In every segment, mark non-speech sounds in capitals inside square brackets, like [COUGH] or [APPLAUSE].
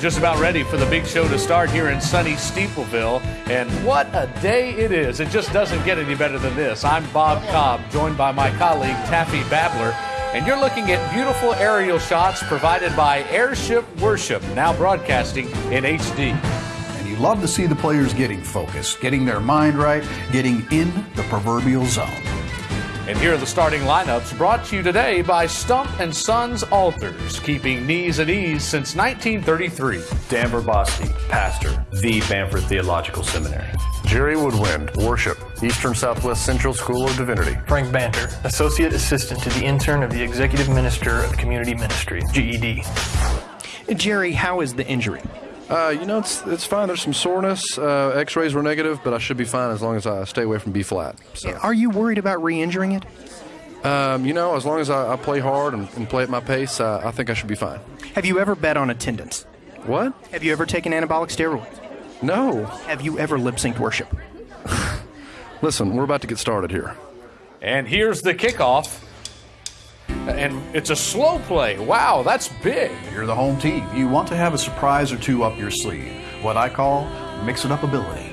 just about ready for the big show to start here in sunny Steepleville. And what a day it is. It just doesn't get any better than this. I'm Bob Cobb, joined by my colleague Taffy Babler. And you're looking at beautiful aerial shots provided by Airship Worship, now broadcasting in HD. And you love to see the players getting focused, getting their mind right, getting in the proverbial zone. And here are the starting lineups brought to you today by Stump and Sons Altars, keeping knees at ease since 1933. Dan Verboski, pastor, the Bamford Theological Seminary. Jerry Woodwind, worship, Eastern Southwest Central School of Divinity. Frank Banter, associate assistant to the intern of the executive minister of community ministry, GED. Jerry, how is the injury? Uh, you know, it's it's fine. There's some soreness. Uh, X-rays were negative, but I should be fine as long as I stay away from B flat. So, Are you worried about re-injuring it? um, you know, as long as I, I play hard and, and play at my pace, uh, I think I should be fine. Have you ever bet on attendance? What? Have you ever taken anabolic steroids? No. Have you ever lip synced worship? [LAUGHS] Listen, we're about to get started here. And here's the kickoff. And it's a slow play. Wow, that's big. You're the home team. You want to have a surprise or two up your sleeve. What I call mix it up ability.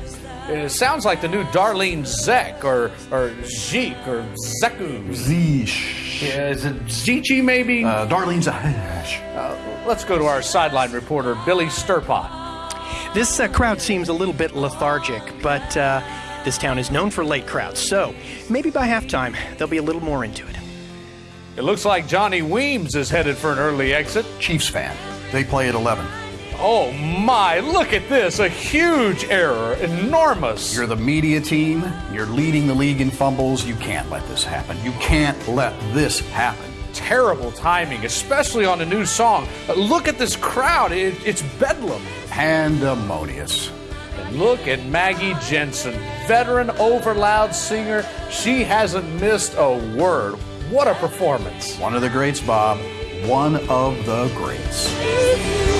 It sounds like the new Darlene Zek or or Zeke or Zeku. Zeesh. Yeah, is it Zichi maybe? Uh, Darlene's a. Uh, let's go to our sideline reporter, Billy Sturpot. This uh, crowd seems a little bit lethargic, but uh, this town is known for late crowds, so maybe by halftime they'll be a little more into it. It looks like Johnny Weems is headed for an early exit. Chiefs fan. They play at 11. Oh my, look at this. A huge error. Enormous. You're the media team. You're leading the league in fumbles. You can't let this happen. You can't let this happen. Terrible timing, especially on a new song. Look at this crowd. It, it's bedlam. Pandemonious. And look at Maggie Jensen, veteran overloud singer. She hasn't missed a word. What a performance. One of the greats, Bob. One of the greats.